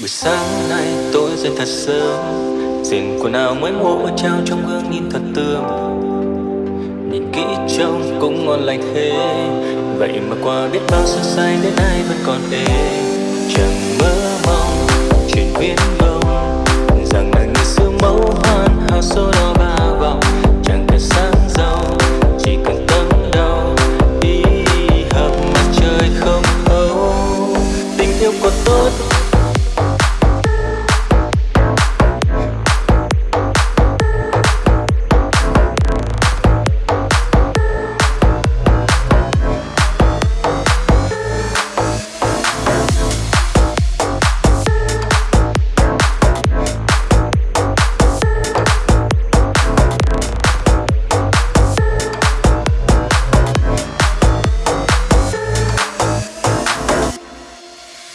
Buổi sáng nay tôi dậy thật sớm, Diện quần áo mới mua trao trong gương nhìn thật tươm. Nhìn kỹ trông cũng ngon lành thế, Vậy mà qua biết bao sơ say đến nay vẫn còn ê Chẳng mơ mong chuyển biến mơ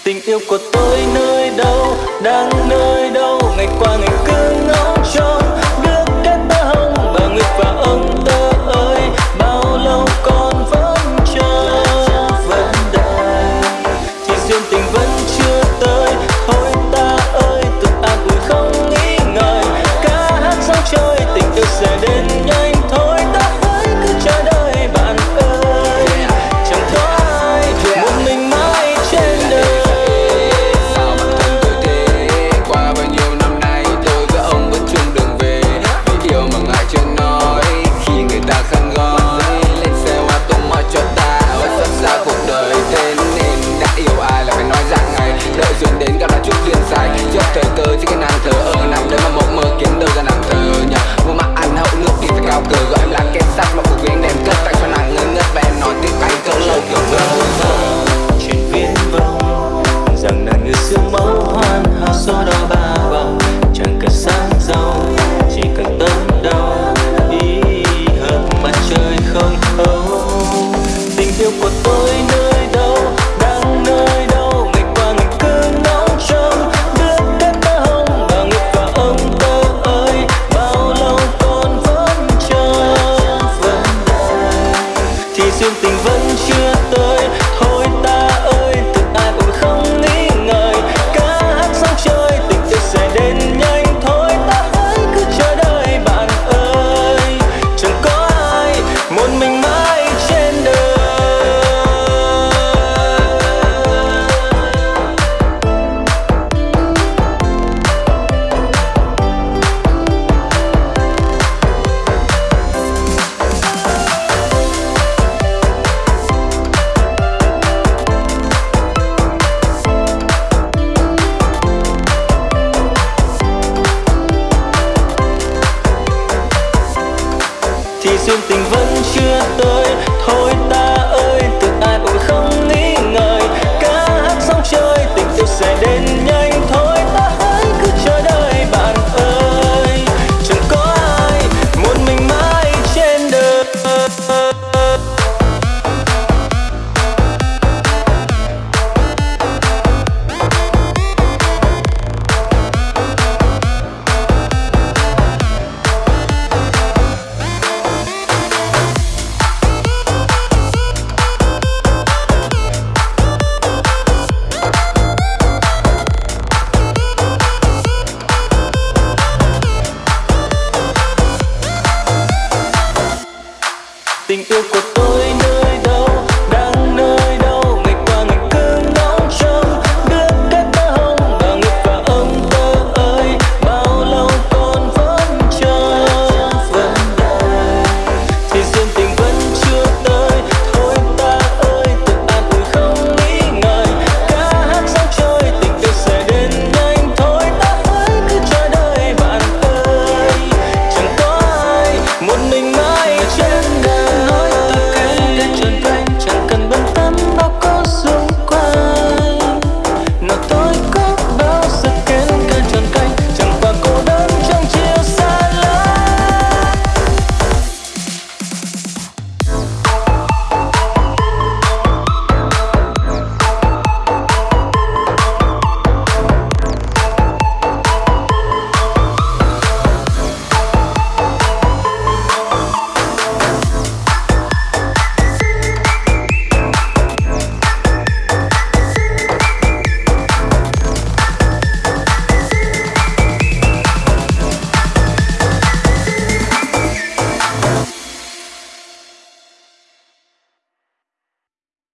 tình yêu của tôi nơi đâu đang nơi đâu ngày qua ngày cứ tình vẫn chưa tới. thì duyên tình vẫn chưa tới thôi ta tình yêu của tôi nơi